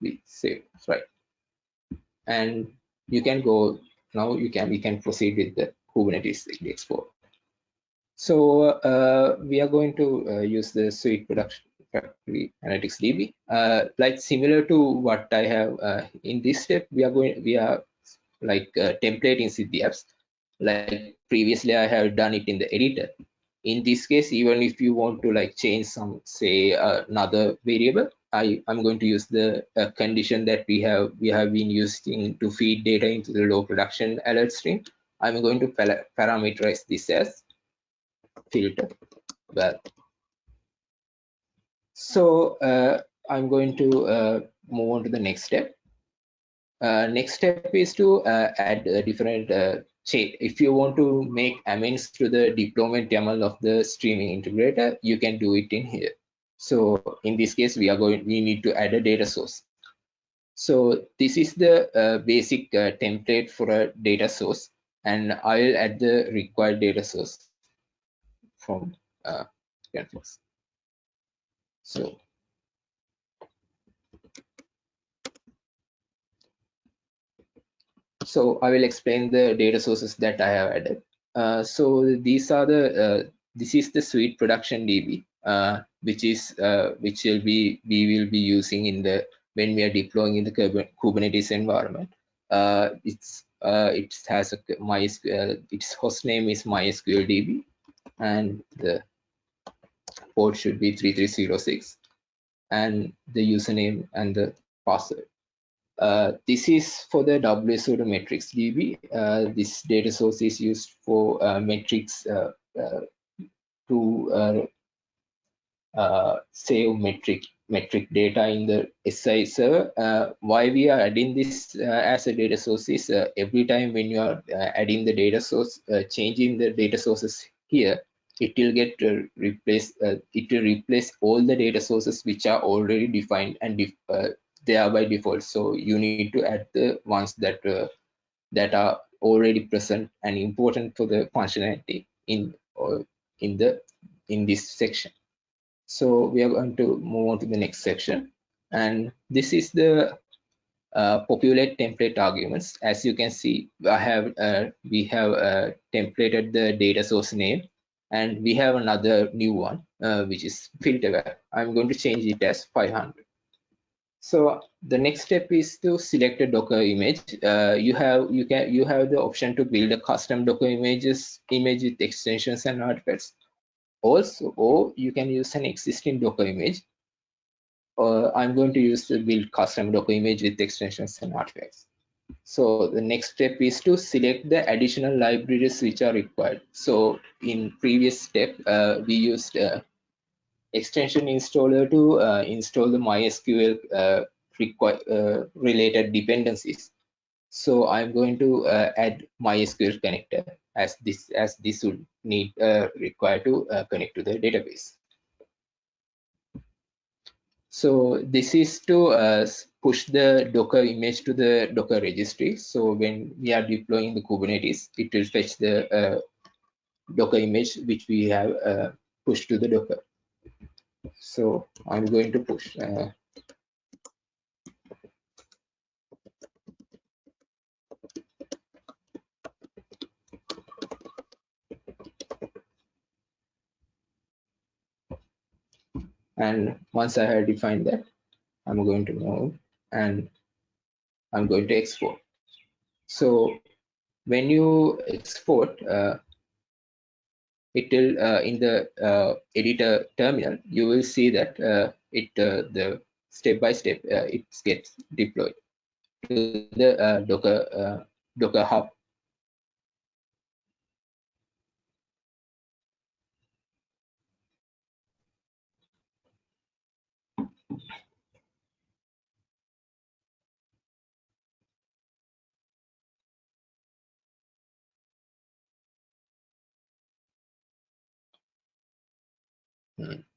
be saved, right? And you can go now. You can we can proceed with the Kubernetes export. So uh, we are going to uh, use the Sweet Production Factory Analytics DB. Uh, like similar to what I have uh, in this step, we are going we are like templating Siddhi apps. Like previously, I have done it in the editor. In this case, even if you want to like change some say another variable, I i'm going to use the uh, condition that we have we have been using to feed data into the low production alert stream. I'm going to parameterize this as filter well. So uh, I'm going to uh, move on to the next step. Uh, next step is to uh, add a different chain. If you want to make amends to the deployment YAML of the streaming integrator, you can do it in here. So in this case, we are going, we need to add a data source. So this is the uh, basic uh, template for a data source, and I'll add the required data source from uh, Canvas. So so I will explain the data sources that I have added. Uh, so these are the uh, this is the Sweet Production DB uh, which is uh, which will be we will be using in the when we are deploying in the Kubernetes environment. Uh, it's uh, it has a MySQL. Its host name is MySQL DB, and the port should be 3306, and the username and the password. Uh, this is for the WSO2 metrics DB. Uh, this data source is used for uh, metrics uh, uh, to uh, save metric metric data in the SI server. Why we are adding this as a data source is every time when you are adding the data source, changing the data sources here, it will get replaced. it will replace all the data sources which are already defined and def they are by default. So you need to add the ones that that are already present and important for the functionality in or in the in this section. So we are going to move on to the next section. And this is the uh, populate template arguments. As you can see, I have uh, we have uh, templated the data source name, and we have another new one, uh, which is filter. I'm going to change it as 500. So the next step is to select a Docker image. Uh, you have you can you have the option to build a custom Docker images image with extensions and artifacts. Also or you can use an existing docker image. Uh, i'm going to use to build custom docker image with extensions and artifacts. So the next step is to select the additional libraries which are required. So in previous step uh, we used uh, extension installer to uh, install the mysql uh, uh, related dependencies so i'm going to add mysql connector as this as this would need uh, require to uh, connect to the database. So this is to uh, push the Docker image to the Docker registry. So when we are deploying the Kubernetes, it will fetch the uh, Docker image which we have uh, pushed to the Docker. So I'm going to push uh, and once I have defined that I'm going to move and I'm going to export. So when you export uh, it will uh, in the uh, editor terminal you will see that uh, it the step by step it gets deployed to the docker docker hub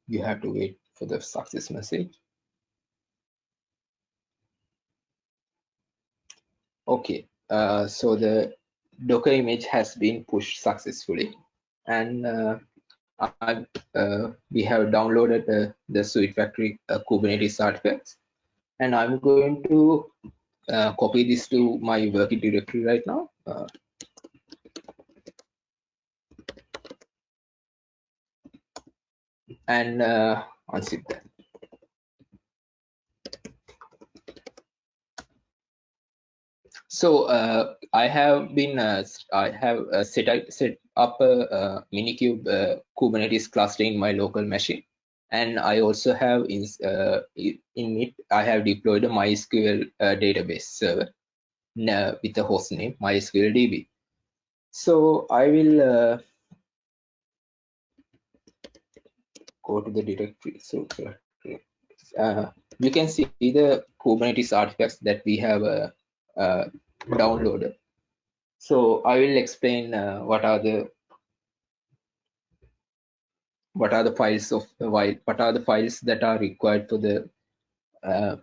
you have to wait for the success message. Okay, uh, so the Docker image has been pushed successfully and uh, uh, we have downloaded the Sweet Factory uh, Kubernetes artifacts and I'm going to uh, copy this to my working directory right now. And uh, unzip that. So uh, I have been uh, I have uh, set up, set up a, a Minikube uh, Kubernetes cluster in my local machine, and I also have in uh, in it I have deployed a MySQL uh, database server with the host name MySQL DB. So I will go to the directory. So you can see the Kubernetes artifacts that we have uh, downloaded. So I will explain uh, what are the what are the files of the what are the files that are required for the uh,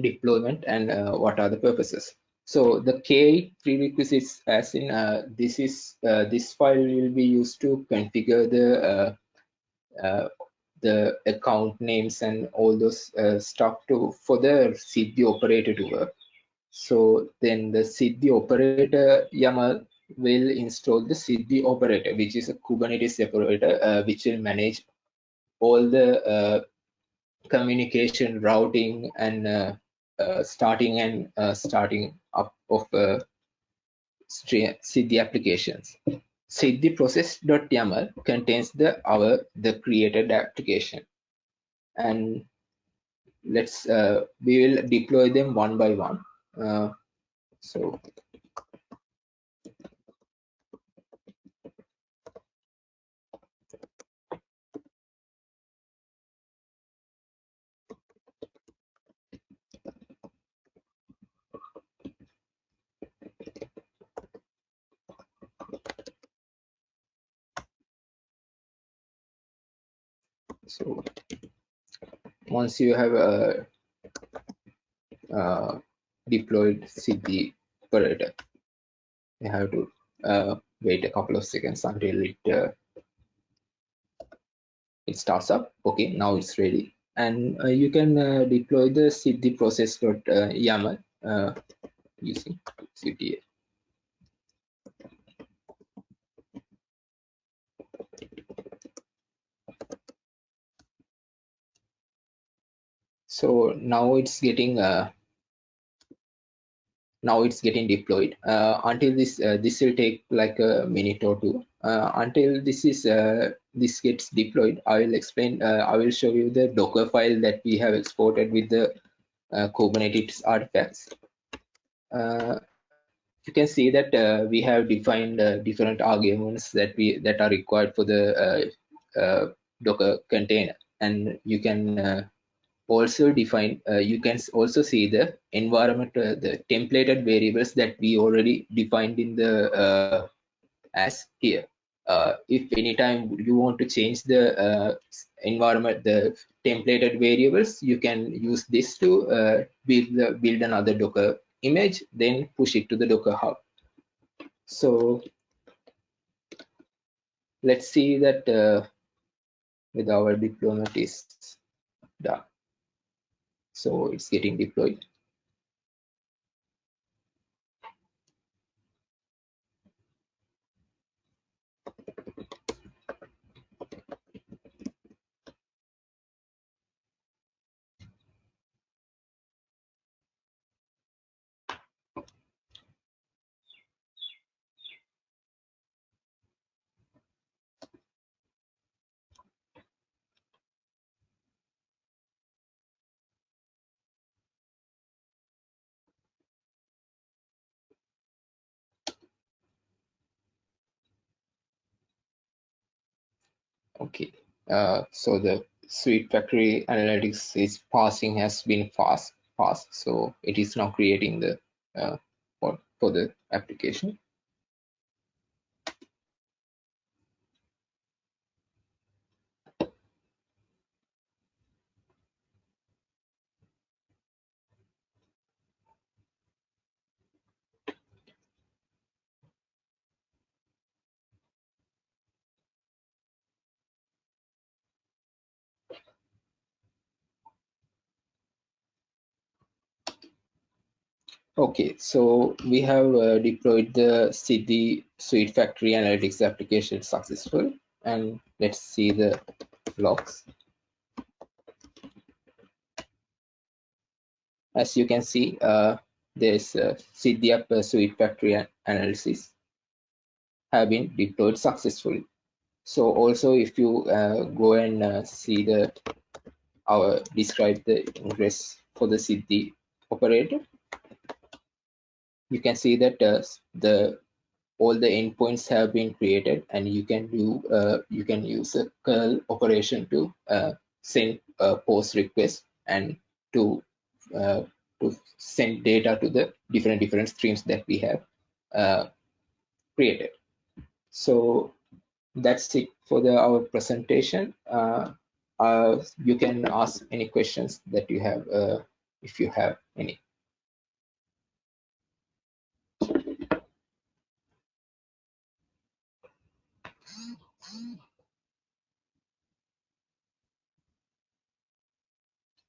deployment and uh, what are the purposes. So the K prerequisites as in uh, this is uh, this file will be used to configure the the account names and all those stuff to for the Siddhi operator to work so then the Siddhi operator YAML will install the Siddhi operator, which is a Kubernetes operator, uh, which will manage all the uh, communication, routing, and uh, uh starting and uh, starting up of uh, Siddhi applications. Siddhi process.yaml contains the our the created application, and let's we will deploy them one by one. Uh, so so once you have a, a uh, deployed Siddhi operator. You have to uh, wait a couple of seconds until it uh, it starts up. Okay, now it's ready, and uh, you can uh, deploy the Siddhi process.yaml uh, using CTA. So now it's getting uh, now it's getting deployed. Uh, until this uh, this will take like a minute or two. Uh, until this is uh, this gets deployed i will explain uh, i will show you the docker file that we have exported with the uh, kubernetes artifacts. You can see that we have defined different arguments that we that are required for the docker container. And you can also define uh, you can also see the environment uh, the templated variables that we already defined in the uh, as here. Uh, if anytime you want to change the uh, environment the templated variables you can use this to uh, build the, build another docker image then push it to the docker hub. So let's see that with our deployment is done so it's getting deployed okay. Uh, so the sweet factory analytics is passing has been fast fast so it is now creating the uh, for, for the application Okay, so we have uh, deployed the Siddhi Sweet Factory Analytics application successful, and let's see the logs. As you can see, uh, there's uh, App Sweet Factory analysis have been deployed successfully. So also, if you uh, go and uh, see the our describe the ingress for the Siddhi operator, you can see that uh, the all the endpoints have been created and you can do uh, you can use a curl operation to uh, send a post request and to uh, to send data to the different different streams that we have uh, created. So that's it for the our presentation. Uh, you can ask any questions that you have if you have any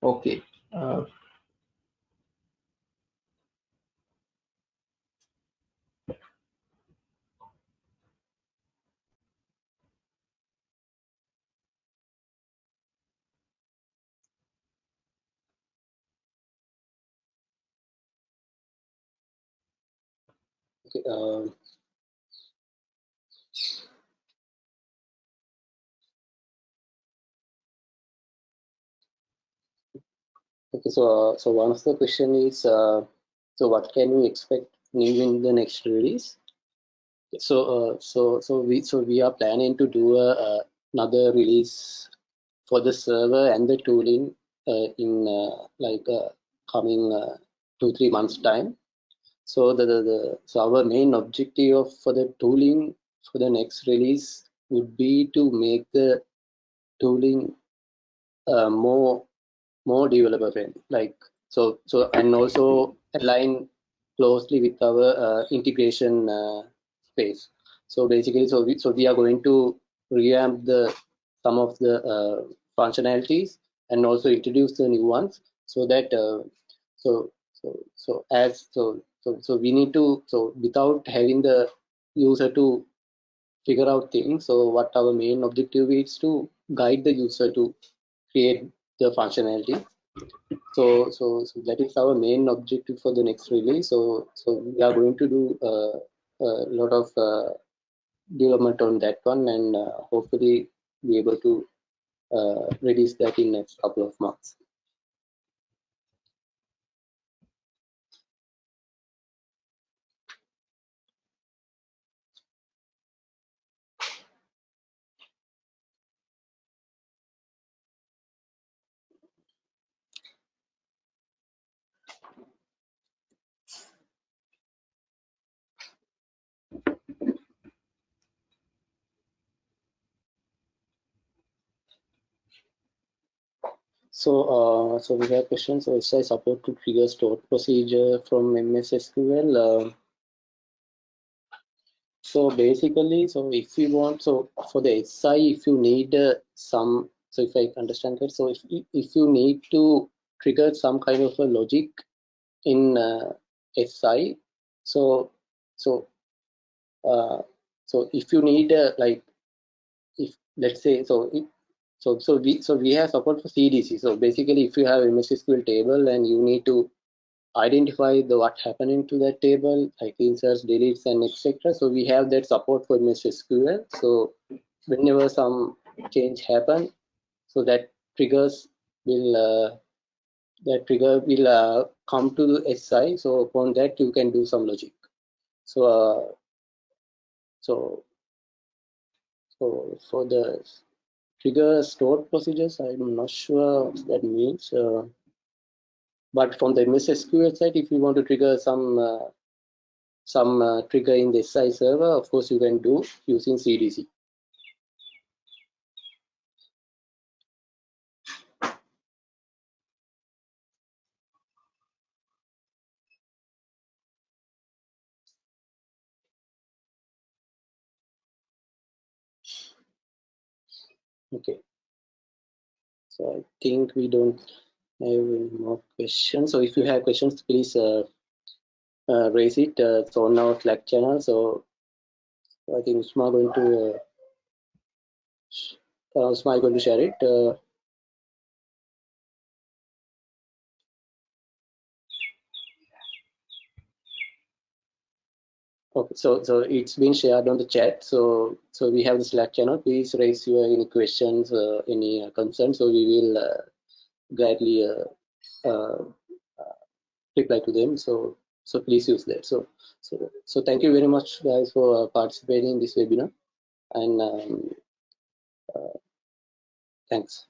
Okay. Uh, okay, um, Okay, so uh, so one of the question is, uh, so what can we expect new in the next release? So uh, so so we so we are planning to do a, a another release for the server and the tooling uh, in uh, like uh, coming two three months time. So the, the, the so our main objective of, for the tooling for the next release would be to make the tooling more more developer friendly like so so and also align closely with our uh, integration uh, space. So basically so we, so we are going to revamp the some of the uh, functionalities and also introduce the new ones so that uh, so so so as so so so we need to so without having the user to figure out things so what our main objective is to guide the user to create the functionality. So so so that is our main objective for the next release. So so we are going to do uh, a lot of uh, development on that one and uh, hopefully be able to uh, release that in next couple of months So, uh, so we have questions. So, SI support to trigger stored procedure from MS SQL. Uh, so basically, so if you want, so for the SI, if you need uh, some, so if I understand it, so if if you need to trigger some kind of a logic in uh, SI, so so uh, so if you need uh, like if let's say so so so we so we have support for CDC. So basically, if you have a MS SQL table and you need to identify the what happening to that table, like inserts, deletes, and etc. So we have that support for MS SQL. So whenever some change happen, so that triggers will uh, that trigger will uh, come to the SI. So upon that you can do some logic. So uh, so so for the trigger stored procedures. I'm not sure what that means. Uh, but from the MS SQL side, if you want to trigger some uh, some uh, trigger in the SI server, of course you can do using CDC. Okay. So I think we don't have any more questions. So if you have questions, please uh, uh, raise it. Uh, it's on our Slack channel. So I think Usma going to uh, going to share it. Okay, so so it's been shared on the chat. So so we have the Slack channel. Please raise your any questions, uh, any uh, concerns. So we will uh, gladly uh, uh, reply to them. So so please use that. So so so thank you very much, guys, for participating in this webinar, and um, thanks.